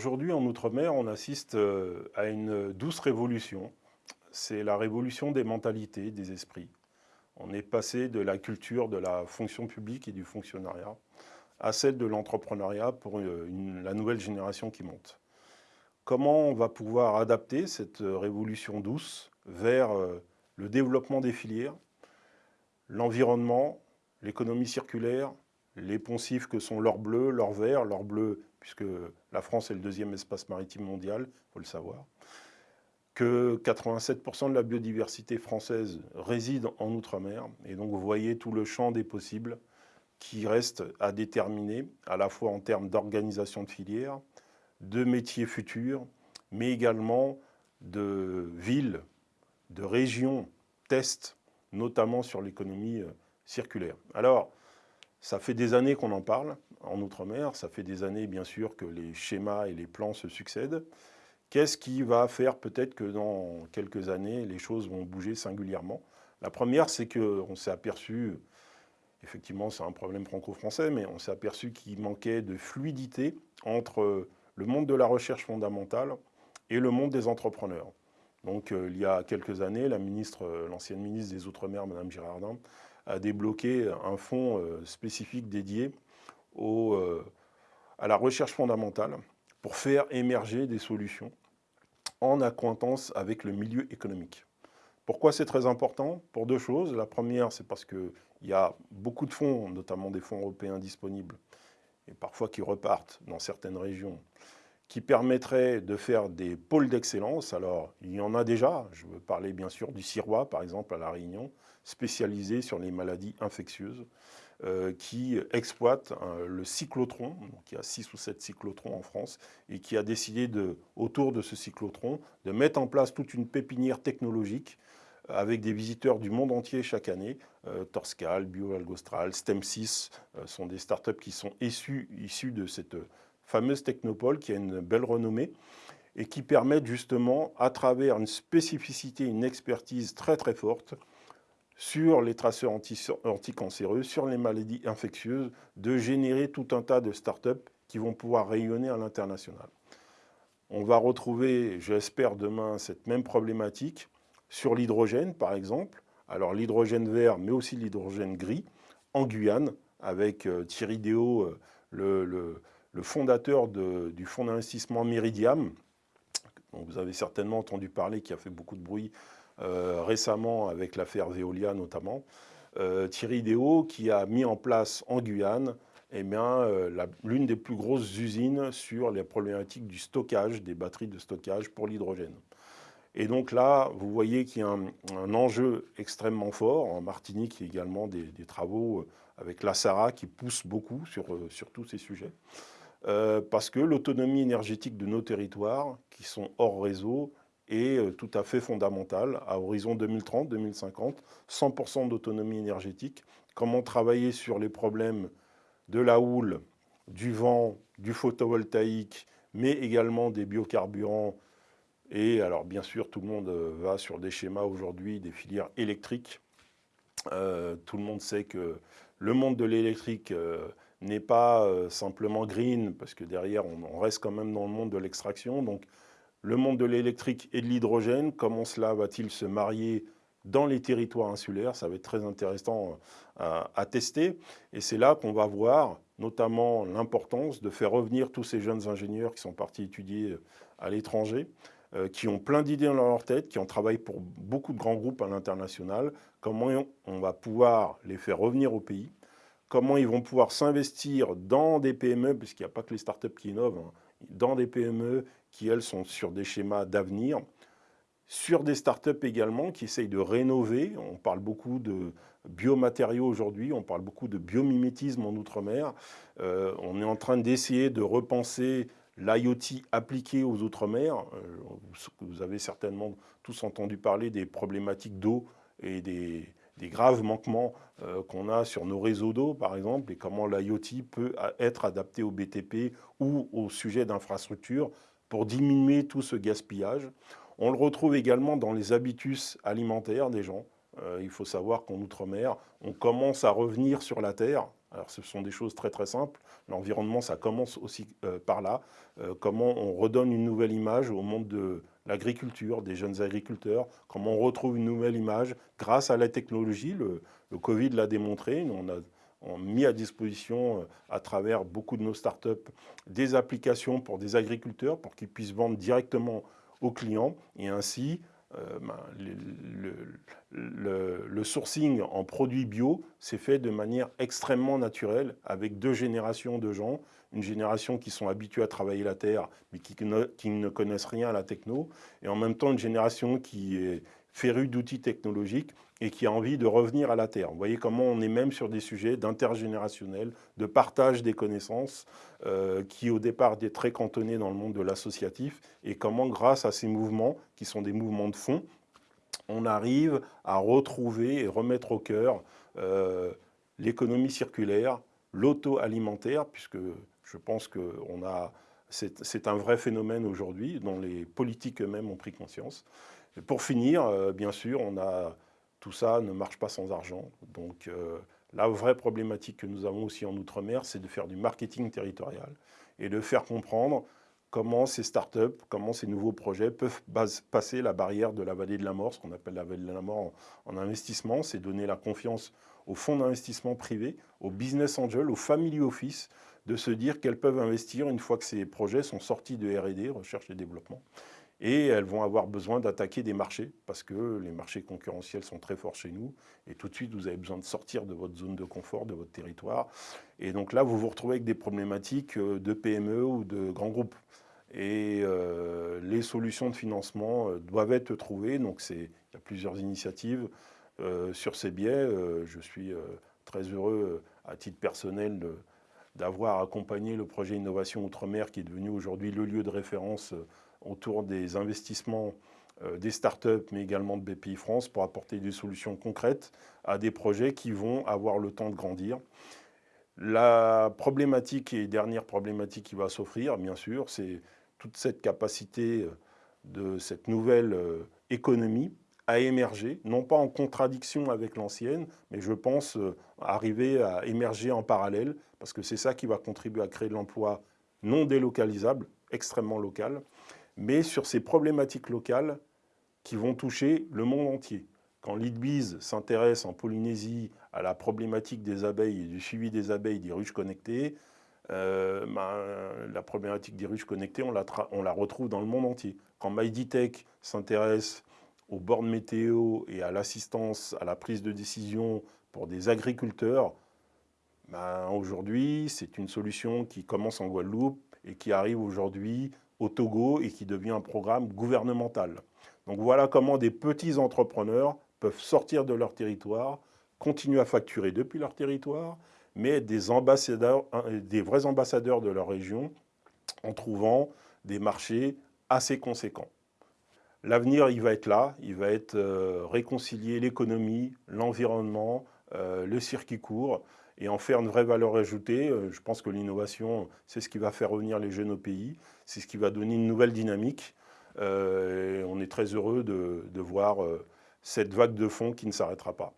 Aujourd'hui, en Outre-mer, on assiste euh, à une douce révolution. C'est la révolution des mentalités, des esprits. On est passé de la culture de la fonction publique et du fonctionnariat à celle de l'entrepreneuriat pour euh, la nouvelle génération qui monte. Comment on va pouvoir adapter cette révolution douce vers euh, le développement des filières, l'environnement, l'économie circulaire, les poncifs que sont l'or bleu, l'or vert, l'or bleu puisque la France est le deuxième espace maritime mondial, il faut le savoir, que 87% de la biodiversité française réside en Outre-mer, et donc vous voyez tout le champ des possibles qui reste à déterminer, à la fois en termes d'organisation de filières, de métiers futurs, mais également de villes, de régions, tests, notamment sur l'économie euh, circulaire. Alors, ça fait des années qu'on en parle en Outre-mer, ça fait des années bien sûr que les schémas et les plans se succèdent. Qu'est-ce qui va faire peut-être que dans quelques années, les choses vont bouger singulièrement? La première, c'est qu'on s'est aperçu, effectivement c'est un problème franco-français, mais on s'est aperçu qu'il manquait de fluidité entre le monde de la recherche fondamentale et le monde des entrepreneurs. Donc euh, il y a quelques années, ministre, l'ancienne ministre des Outre-mer, Mme Girardin, a débloqué un fonds euh, spécifique dédié euh, à la recherche fondamentale pour faire émerger des solutions en accointance avec le milieu économique. Pourquoi c'est très important? Pour deux choses. La première, c'est parce qu'il y a beaucoup de fonds, notamment des fonds européens disponibles, et parfois qui repartent dans certaines régions, qui permettraient de faire des pôles d'excellence. Alors, il y en a déjà. Je veux parler bien sûr du Sirois, par exemple, à La Réunion, spécialisé sur les maladies infectieuses, euh, qui exploite euh, le cyclotron. Donc, il y a 6 ou 7 cyclotrons en France, et qui a décidé, autour de ce cyclotron, de mettre en place toute une pépinière technologique avec des visiteurs du monde entier chaque année. Euh, Torscal, BioAlgostral, STEM6 sont des startups qui sont issues, issues de cette fameuse technopole qui a une belle renommée et qui permettent justement, à travers une spécificité, une expertise très très forte, sur les traceurs anticancéreux, sur les maladies infectieuses, de générer tout un tas de startups qui vont pouvoir rayonner à l'international. On va retrouver, j'espère demain, cette même problématique sur l'hydrogène, par exemple. Alors l'hydrogène vert, mais aussi l'hydrogène gris, en Guyane, avec euh, Thierry Déo, euh, le fondateur du fonds d'investissement Meridiam, dont vous avez certainement entendu parler, qui a fait beaucoup de bruit euh, récemment avec l'affaire Veolia notamment, Thierry Déo, qui a mis en place en Guyane eh l'une des plus grosses usines sur les problématiques du stockage, des batteries de stockage pour l'hydrogène. Et donc là, vous voyez qu'il y a un, enjeu extrêmement fort. En Martinique, il y a également des, travaux avec la SARA qui poussent beaucoup sur, sur tous ces sujets. Euh, parce que l'autonomie énergétique de nos territoires, qui sont hors réseau, est euh, tout à fait fondamentale. À horizon 2030-2050, 100% d'autonomie énergétique. Comment travailler sur les problèmes de la houle, du vent, du photovoltaïque, mais également des biocarburants. Et alors bien sûr, tout le monde euh, va sur des schémas aujourd'hui, des filières électriques. tout le monde sait que le monde de l'électrique n'est pas euh, simplement green, parce que derrière, on, reste quand même dans le monde de l'extraction. Donc, le monde de l'électrique et de l'hydrogène, comment cela va-t-il se marier dans les territoires insulaires? Ça va être très intéressant euh, à, tester. Et c'est là qu'on va voir notamment l'importance de faire revenir tous ces jeunes ingénieurs qui sont partis étudier euh, à l'étranger, qui ont plein d'idées dans leur tête, qui ont travaillé pour beaucoup de grands groupes à l'international, comment on va pouvoir les faire revenir au pays? Comment ils vont pouvoir s'investir dans des PME, puisqu'il n'y a pas que les startups qui innovent, hein, dans des PME qui, elles, sont sur des schémas d'avenir, sur des startups également qui essayent de rénover. On parle beaucoup de biomatériaux aujourd'hui, on parle beaucoup de biomimétisme en Outre-mer. Euh, on est en train d'essayer de repenser l'IoT appliqué aux Outre-mer. Euh, vous avez certainement tous entendu parler des problématiques d'eau et des, graves manquements euh, qu'on a sur nos réseaux d'eau, par exemple, et comment l'IoT peut être adapté au BTP ou au sujet d'infrastructure pour diminuer tout ce gaspillage. On le retrouve également dans les habitus alimentaires des gens. Euh, il faut savoir qu'en Outre-mer, on commence à revenir sur la terre. Alors ce sont des choses très très simples. L'environnement, ça commence aussi euh, par là. comment on redonne une nouvelle image au monde de l'agriculture, des jeunes agriculteurs, comment on retrouve une nouvelle image grâce à la technologie. Le, Covid l'a démontré, on a, mis à disposition euh, à travers beaucoup de nos startups des applications pour des agriculteurs pour qu'ils puissent vendre directement aux clients et ainsi euh, ben, le, sourcing en produits bio s'est fait de manière extrêmement naturelle avec deux générations de gens. Une génération qui sont habitués à travailler la terre, mais qui ne, qui ne connaissent rien à la techno, et en même temps une génération qui est férue d'outils technologiques et qui a envie de revenir à la terre. Vous voyez comment on est même sur des sujets d'intergénérationnel, de partage des connaissances, euh, qui au départ étaient très cantonnés dans le monde de l'associatif, et comment grâce à ces mouvements, qui sont des mouvements de fond, on arrive à retrouver et remettre au cœur euh, l'économie circulaire, l'auto-alimentaire, puisque je pense que c'est un vrai phénomène aujourd'hui dont les politiques eux-mêmes ont pris conscience. Pour finir, euh, bien sûr, on a, tout ça ne marche pas sans argent. Donc euh, la vraie problématique que nous avons aussi en Outre-mer, c'est de faire du marketing territorial et de faire comprendre comment ces startups, comment ces nouveaux projets peuvent passer la barrière de la vallée de la mort, ce qu'on appelle la vallée de la mort en, en investissement, c'est donner la confiance aux fonds d'investissement privés, aux business angels, aux family office, de se dire qu'elles peuvent investir une fois que ces projets sont sortis de R&D, recherche et développement. Et elles vont avoir besoin d'attaquer des marchés, parce que les marchés concurrentiels sont très forts chez nous. Et tout de suite, vous avez besoin de sortir de votre zone de confort, de votre territoire. Et donc là, vous vous retrouvez avec des problématiques euh, de PME ou de grands groupes. Et euh, les solutions de financement euh, doivent être trouvées. Donc il y a plusieurs initiatives sur ces biais. je suis très heureux, à titre personnel, d'avoir accompagné le projet Innovation Outre-mer qui est devenu aujourd'hui le lieu de référence autour des investissements euh, des startups, mais également de BPI France, pour apporter des solutions concrètes à des projets qui vont avoir le temps de grandir. La problématique et dernière problématique qui va s'offrir, bien sûr, c'est toute cette capacité euh, de cette nouvelle économie à émerger, non pas en contradiction avec l'ancienne, mais je pense euh, arriver à émerger en parallèle, parce que c'est ça qui va contribuer à créer de l'emploi non délocalisable, extrêmement local, mais sur ces problématiques locales qui vont toucher le monde entier. Quand l'IDBIZ s'intéresse en Polynésie à la problématique des abeilles et du suivi des abeilles des ruches connectées, euh, ben, la problématique des ruches connectées, on la, on la, retrouve dans le monde entier. Quand MyDitech s'intéresse aux bornes météo et à l'assistance à la prise de décision pour des agriculteurs, ben aujourd'hui, c'est une solution qui commence en Guadeloupe et qui arrive aujourd'hui au Togo et qui devient un programme gouvernemental. Donc voilà comment des petits entrepreneurs peuvent sortir de leur territoire, continuer à facturer depuis leur territoire, mais être des, vrais ambassadeurs de leur région en trouvant des marchés assez conséquents. L'avenir, il va être là, il va être euh, réconcilier l'économie, l'environnement, euh, le circuit court et en faire une vraie valeur ajoutée. Euh, je pense que l'innovation, c'est ce qui va faire revenir les jeunes au pays, c'est ce qui va donner une nouvelle dynamique. on est très heureux de, de voir cette vague de fonds qui ne s'arrêtera pas.